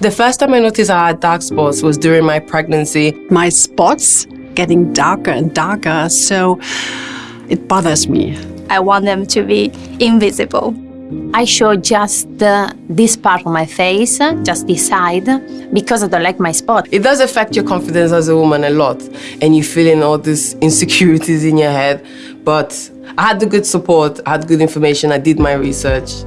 The first time I noticed I had dark spots was during my pregnancy. My spots getting darker and darker, so it bothers me. I want them to be invisible. I show just uh, this part of my face, just this side, because I don't like my spot. It does affect your confidence as a woman a lot, and you're feeling all these insecurities in your head. But I had the good support, I had good information, I did my research.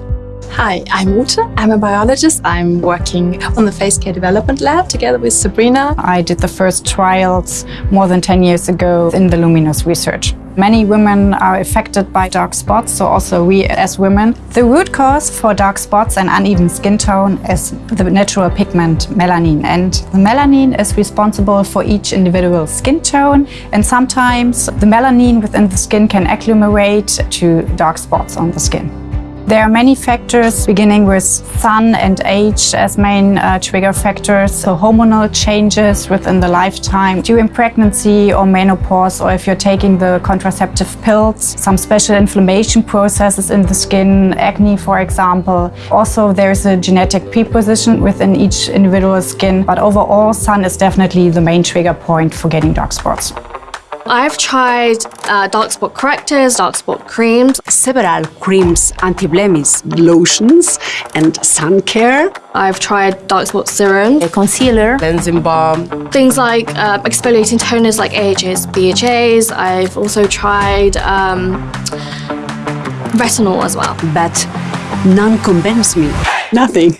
Hi, I'm Ute. I'm a biologist. I'm working on the Face Care Development Lab together with Sabrina. I did the first trials more than 10 years ago in the Luminous research. Many women are affected by dark spots, so also we as women. The root cause for dark spots and uneven skin tone is the natural pigment melanin. And the melanin is responsible for each individual skin tone. And sometimes the melanin within the skin can agglomerate to dark spots on the skin. There are many factors, beginning with sun and age as main uh, trigger factors, so hormonal changes within the lifetime, during pregnancy or menopause, or if you're taking the contraceptive pills, some special inflammation processes in the skin, acne, for example. Also, there's a genetic preposition within each individual skin, but overall, sun is definitely the main trigger point for getting dark spots. I've tried uh, dark spot correctors, dark spot creams. Several creams, anti-blemish, lotions and sun care. I've tried dark spot serum, A concealer, Cleansing balm. things like uh, exfoliating toners like AHA's, BHA's. I've also tried um, retinol as well. But none convince me. Nothing.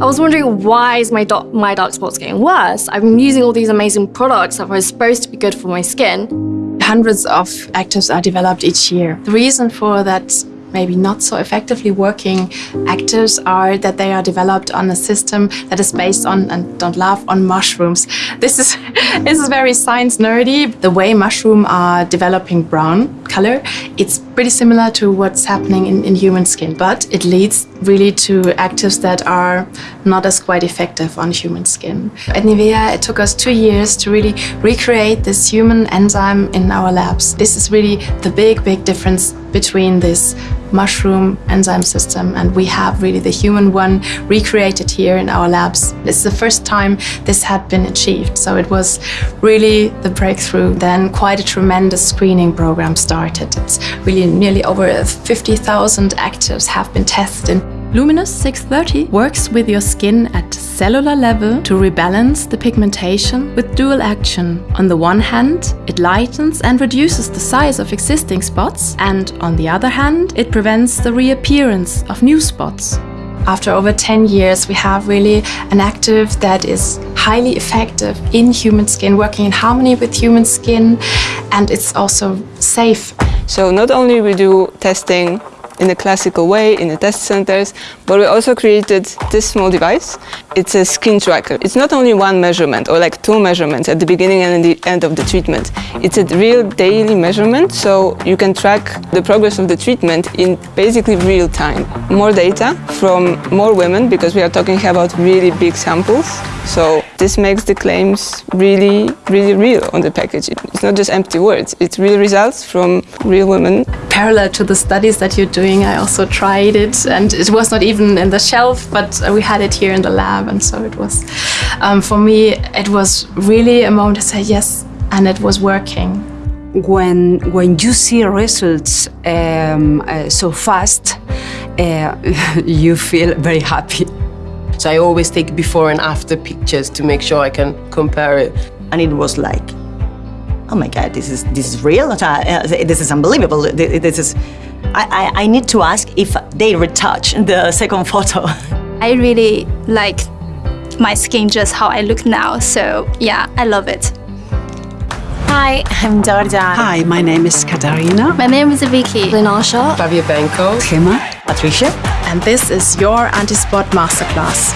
I was wondering why is my, my dark spots getting worse? I'm using all these amazing products that were supposed to be good for my skin. Hundreds of actives are developed each year. The reason for that maybe not so effectively working actives are that they are developed on a system that is based on, and don't laugh, on mushrooms. This is, this is very science nerdy. The way mushroom are developing brown color, it's pretty similar to what's happening in, in human skin, but it leads really to actives that are not as quite effective on human skin. At Nivea, it took us two years to really recreate this human enzyme in our labs. This is really the big, big difference between this mushroom enzyme system and we have really the human one recreated here in our labs. It's the first time this had been achieved, so it was really the breakthrough. Then quite a tremendous screening program started. It's really nearly over 50,000 actives have been tested. Luminous 630 works with your skin at cellular level to rebalance the pigmentation with dual action. On the one hand, it lightens and reduces the size of existing spots, and on the other hand, it prevents the reappearance of new spots. After over 10 years, we have really an active that is highly effective in human skin, working in harmony with human skin, and it's also safe. So not only we do testing in a classical way in the test centers, but we also created this small device. It's a skin tracker. It's not only one measurement or like two measurements at the beginning and at the end of the treatment. It's a real daily measurement, so you can track the progress of the treatment in basically real time. More data from more women because we are talking about really big samples. So this makes the claims really, really real on the packaging. It's not just empty words, it's real results from real women. Parallel to the studies that you're doing, I also tried it and it was not even in the shelf, but we had it here in the lab and so it was, um, for me, it was really a moment to say yes, and it was working. When, when you see results um, uh, so fast, uh, you feel very happy. So I always take before and after pictures to make sure I can compare it. and it was like, oh my God, this is this is real. Uh, This is unbelievable. This is. I, I, I need to ask if they retouch the second photo. I really like my skin just how I look now, so yeah, I love it. Hi, I'm Georgia. Hi, my name is Katarina. My name is Vicky. Linasha. Fabio Benko. Gemma. Patricia. And this is your anti-spot masterclass.